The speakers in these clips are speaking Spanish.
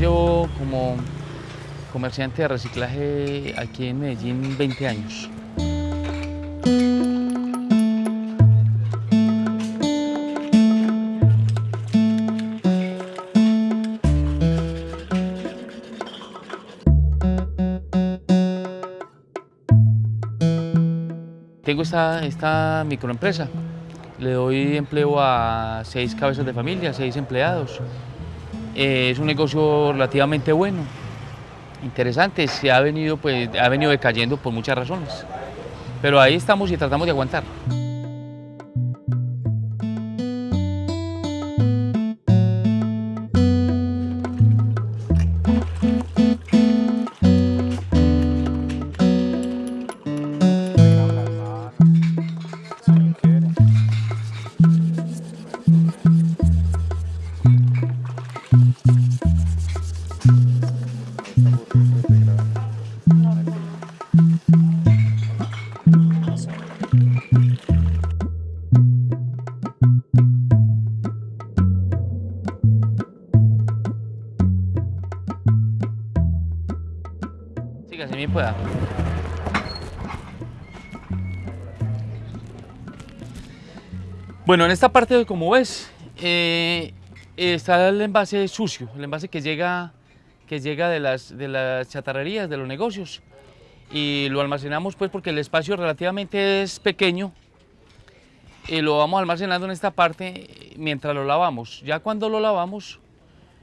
llevo como comerciante de reciclaje aquí en Medellín 20 años. Tengo esta, esta microempresa, le doy empleo a seis cabezas de familia, seis empleados. Es un negocio relativamente bueno, interesante, se ha venido, pues, ha venido decayendo por muchas razones. Pero ahí estamos y tratamos de aguantar. Bueno, en esta parte, como ves, eh, está el envase sucio, el envase que llega, que llega de, las, de las chatarrerías, de los negocios. Y lo almacenamos pues porque el espacio relativamente es pequeño y lo vamos almacenando en esta parte mientras lo lavamos. Ya cuando lo lavamos,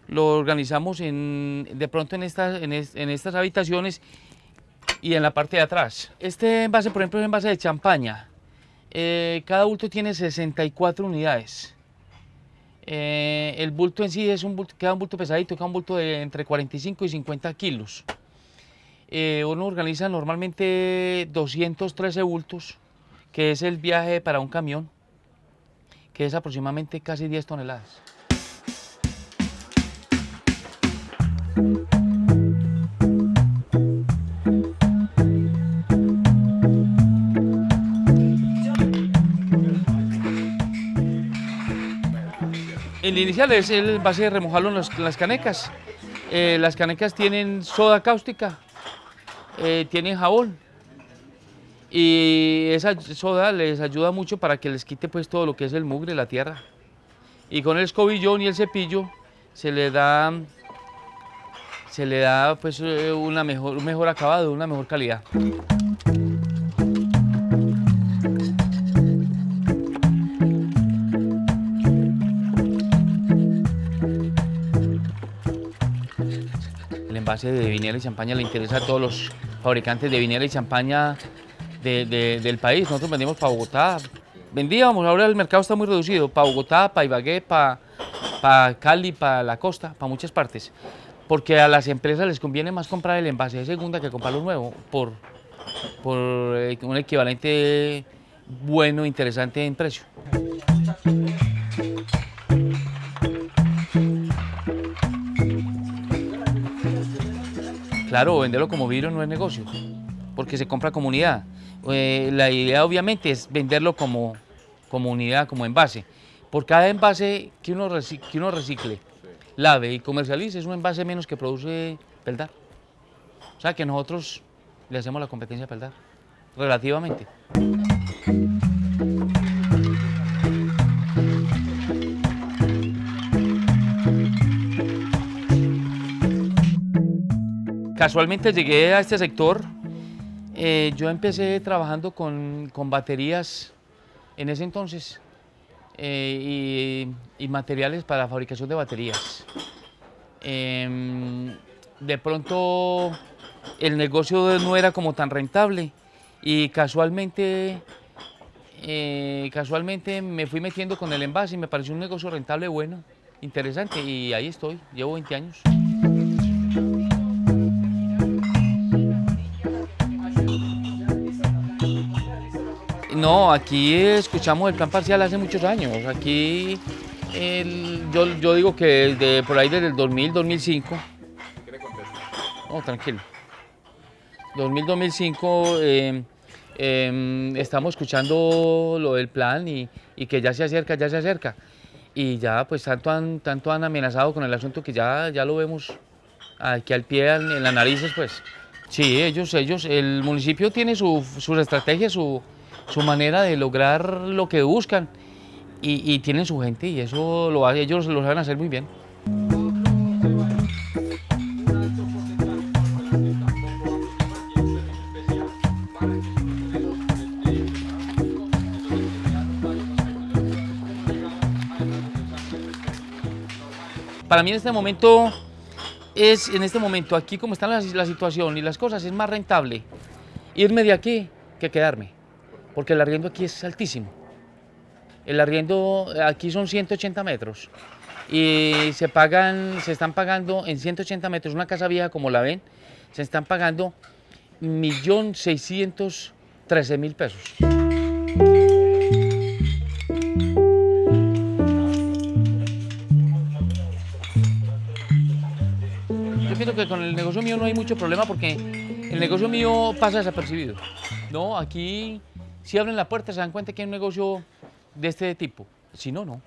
lo organizamos en, de pronto en en estas habitaciones y en la parte de atrás. Este envase, por ejemplo, es envase de champaña. Eh, cada bulto tiene 64 unidades. Eh, el bulto en sí es un bulto, queda un bulto pesadito, queda un bulto de entre 45 y 50 kilos. Eh, uno organiza normalmente 213 bultos, que es el viaje para un camión, que es aproximadamente casi 10 toneladas. Inicial es el base de remojarlo en las canecas. Eh, las canecas tienen soda cáustica, eh, tienen jabón y esa soda les ayuda mucho para que les quite pues todo lo que es el mugre, la tierra. Y con el escobillón y el cepillo se le da se le da pues eh, una mejor, un mejor acabado, una mejor calidad. El envase de vinera y champaña le interesa a todos los fabricantes de vinera y champaña de- de- del país. Nosotros vendemos para Bogotá. Vendíamos, ahora el mercado está muy reducido. Para Bogotá, para Ibagué, para, para Cali, para la costa, para muchas partes. Porque a las empresas les conviene más comprar el envase de segunda que comprarlo nuevo por, por eh, un equivalente bueno, interesante en precio. Claro, venderlo como vidrio no es negocio, porque se compra como unidad. Eh, la idea obviamente es venderlo como, como unidad, como envase. Por cada envase que uno, reci- que uno recicle, lave y comercialice, es un envase menos que produce Peldar. O sea que nosotros le hacemos la competencia a Peldar, relativamente. Casualmente llegué a este sector. eh, yo empecé trabajando con, con baterías en ese entonces eh, y, materiales para fabricación de baterías. Em, de pronto el negocio no era como tan rentable y casualmente, eh, casualmente me fui metiendo con el envase y me pareció un negocio rentable bueno, interesante y ahí estoy, llevo 20 años. No, aquí escuchamos el plan parcial hace muchos años. Aquí yo, yo digo que por ahí desde el 2000, 2005. No, tranquilo. 2000, 2005 eh, eh, estamos escuchando lo del plan y, que ya se acerca, ya se acerca. Y ya pues tanto han, tanto han amenazado con el asunto que ya, ya lo vemos aquí al pie, en las narices, pues. Sí, ellos, ellos, el municipio tiene su, sus estrategias, su, su manera de lograr lo que buscan y, tienen su gente y eso lo, ellos lo saben hacer muy bien. Para mí en este momento es, en este momento, aquí como está la, la situación y las cosas, es más rentable irme de aquí que quedarme, porque el arriendo aquí es altísimo. El arriendo aquí son 180 metros y se pagan, se están pagando en 180 metros, una casa vieja como la ven, se están pagando 1.613.000 pesos. Yo pienso que con el negocio mío no hay mucho problema porque el negocio mío pasa desapercibido. No, aquí si abren la puerta se dan cuenta que hay un negocio de este tipo. Si no, no.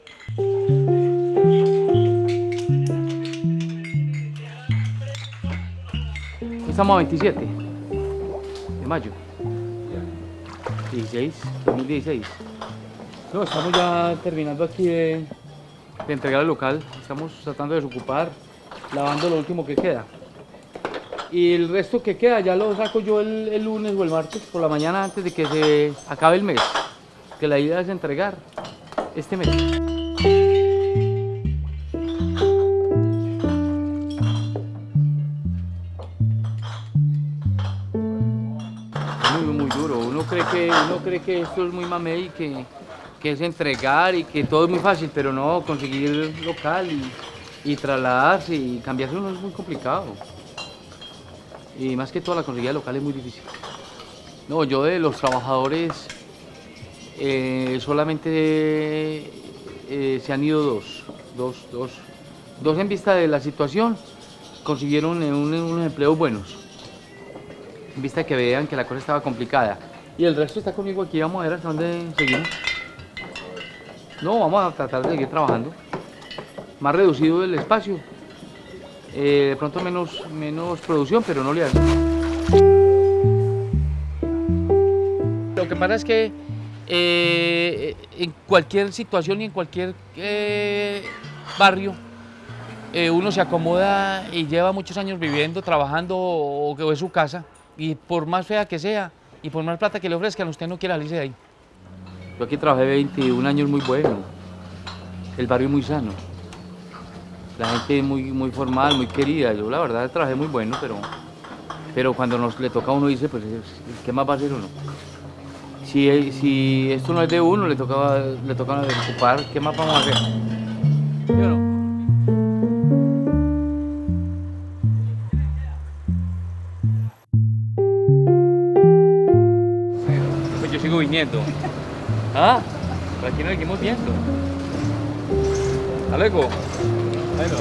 Estamos a 27 de mayo. 16, 2016. No, estamos ya terminando aquí de, de entregar el local. Estamos tratando de desocupar, lavando lo último que queda. Y el resto que queda ya lo saco yo el, el lunes o el martes por la mañana antes de que se acabe el mes. Que la idea es entregar este mes. Muy, muy duro. Uno cree que, uno cree que esto es muy mamey y que, que es entregar y que todo es muy fácil, pero no, conseguir local y, y trasladarse y cambiarse uno es muy complicado. Y más que todo la conseguida local es muy difícil. No, yo de los trabajadores eh, solamente eh, se han ido dos, dos, dos, dos en vista de la situación consiguieron eh, un- unos empleos buenos, en vista que vean que la cosa estaba complicada. Y el resto está conmigo aquí, vamos a ver hasta dónde seguimos. No, vamos a tratar de seguir trabajando. Más reducido el espacio, eh, de pronto menos, menos producción, pero no le hace. Lo que pasa es que eh, en cualquier situación y en cualquier eh, barrio, uno se acomoda y lleva muchos años viviendo, trabajando o que es su casa, y por más fea que sea y por más plata que le ofrezcan, usted no quiere salirse de ahí. Yo aquí trabajé 21 años muy bueno, el barrio muy sano, la gente muy, muy formal, muy querida. Yo la verdad trabajé muy bueno, pero, pero cuando nos le toca a uno dice, pues ¿qué más va a hacer uno? Si, si esto no es de uno, le toca, le toca ocupar, ¿qué más vamos a hacer? ¿Sí? Pues yo sigo viniendo. Ah, aquí nos seguimos viendo. Hasta luego. Bueno.